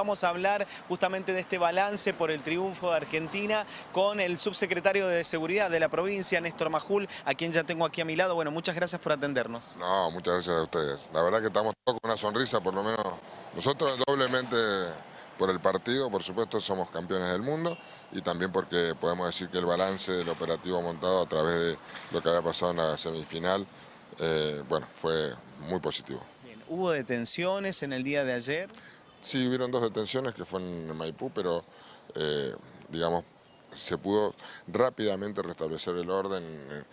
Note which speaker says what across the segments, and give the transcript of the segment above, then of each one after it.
Speaker 1: Vamos a hablar justamente de este balance por el triunfo de Argentina con el subsecretario de Seguridad de la provincia, Néstor Majul, a quien ya tengo aquí a mi lado. Bueno, muchas gracias por atendernos.
Speaker 2: No, muchas gracias a ustedes. La verdad que estamos todos con una sonrisa, por lo menos nosotros doblemente por el partido, por supuesto somos campeones del mundo y también porque podemos decir que el balance del operativo montado a través de lo que había pasado en la semifinal, eh, bueno, fue muy positivo.
Speaker 1: Bien, ¿Hubo detenciones en el día de ayer?
Speaker 2: Sí, hubieron dos detenciones que fue en Maipú, pero eh, digamos, se pudo rápidamente restablecer el orden. Eh,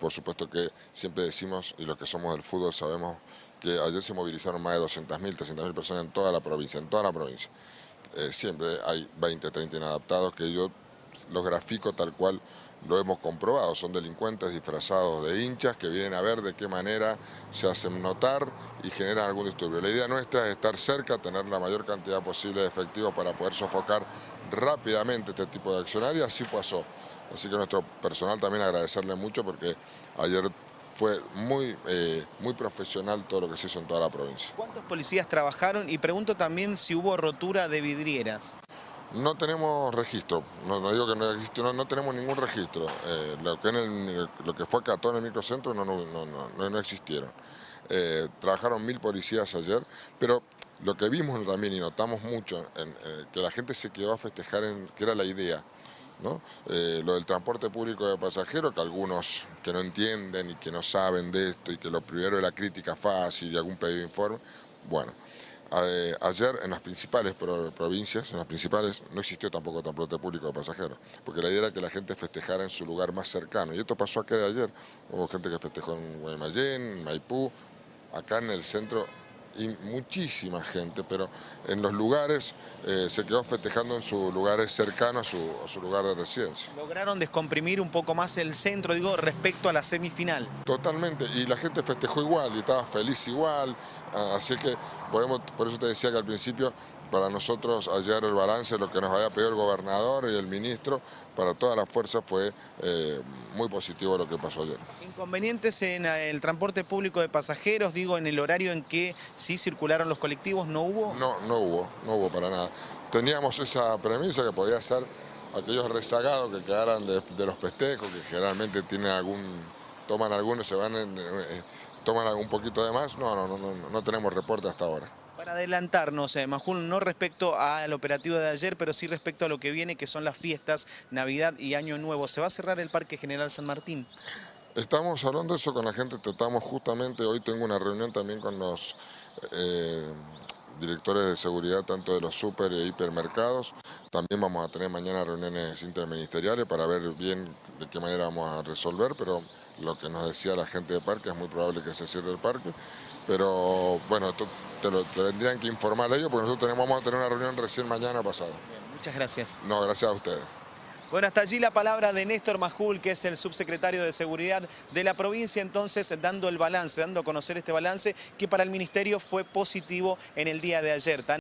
Speaker 2: por supuesto que siempre decimos, y los que somos del fútbol sabemos, que ayer se movilizaron más de 200.000, 300.000 personas en toda la provincia, en toda la provincia. Eh, siempre hay 20, 30 inadaptados que yo los grafico tal cual lo hemos comprobado, son delincuentes disfrazados de hinchas que vienen a ver de qué manera se hacen notar y generan algún disturbio. La idea nuestra es estar cerca, tener la mayor cantidad posible de efectivos para poder sofocar rápidamente este tipo de accionar y así pasó. Así que nuestro personal también agradecerle mucho porque ayer fue muy, eh, muy profesional todo lo que se hizo en toda la provincia.
Speaker 1: ¿Cuántos policías trabajaron? Y pregunto también si hubo rotura de vidrieras.
Speaker 2: No tenemos registro, no, digo que no existe, no, no tenemos ningún registro. Eh, lo, que lo, que fue todo en el microcentro no, no, existieron. Eh, trabajaron mil policías ayer, pero lo que vimos también y notamos mucho, en, eh, que la gente se quedó a festejar, en, que era la idea, ¿no? lo del transporte público de pasajeros, que algunos que no entienden y que no saben de esto y que lo primero es la crítica fácil y algún pedido de informe, bueno, ayer en las principales provincias, en las principales, no existió tampoco transporte público de pasajeros, porque la idea era que la gente festejara en su lugar más cercano. Y esto pasó acá de ayer. Hubo gente que festejó en Guaymallén, Maipú, acá en el centro y muchísima gente, pero en los lugares eh, se quedó festejando en sus lugares cercanos a su, lugar de residencia.
Speaker 1: ¿Lograron descomprimir un poco más el centro, digo, respecto a la semifinal?
Speaker 2: Totalmente, y la gente festejó igual y estaba feliz igual, ah, así que podemos, por eso te decía que al principio para nosotros ayer el balance, lo que nos había pedido el gobernador y el ministro, para todas las fuerzas fue eh, muy positivo lo que pasó ayer.
Speaker 1: ¿Inconvenientes en el transporte público de pasajeros, digo, en el horario en que sí circularon los colectivos, no hubo?
Speaker 2: No, no hubo, no hubo para nada. Teníamos esa premisa que podía ser aquellos rezagados que quedaran de, los festejos, que generalmente tienen algún, toman algunos, se van, en, eh, toman algún poquito de más. No, no, no, no, no tenemos reporte hasta ahora.
Speaker 1: Para adelantarnos, eh, no respecto al operativo de ayer, pero sí respecto a lo que viene, que son las fiestas, Navidad y Año Nuevo. ¿Se va a cerrar el Parque General San Martín?
Speaker 2: Estamos hablando de eso con la gente, tratamos justamente, hoy tengo una reunión también con los eh, directores de seguridad, tanto de los super e hipermercados. También vamos a tener mañana reuniones interministeriales para ver bien de qué manera vamos a resolver, pero lo que nos decía la gente de parque es muy probable que se cierre el parque. Pero bueno, esto te lo tendrían que informar ellos porque nosotros tenemos, vamos a tener una reunión recién mañana pasado.
Speaker 1: muchas gracias.
Speaker 2: No, gracias a ustedes.
Speaker 1: Bueno, hasta allí la palabra de Néstor Majul, que es el subsecretario de Seguridad de la provincia, entonces dando el balance, dando a conocer este balance que para el Ministerio fue positivo en el día de ayer.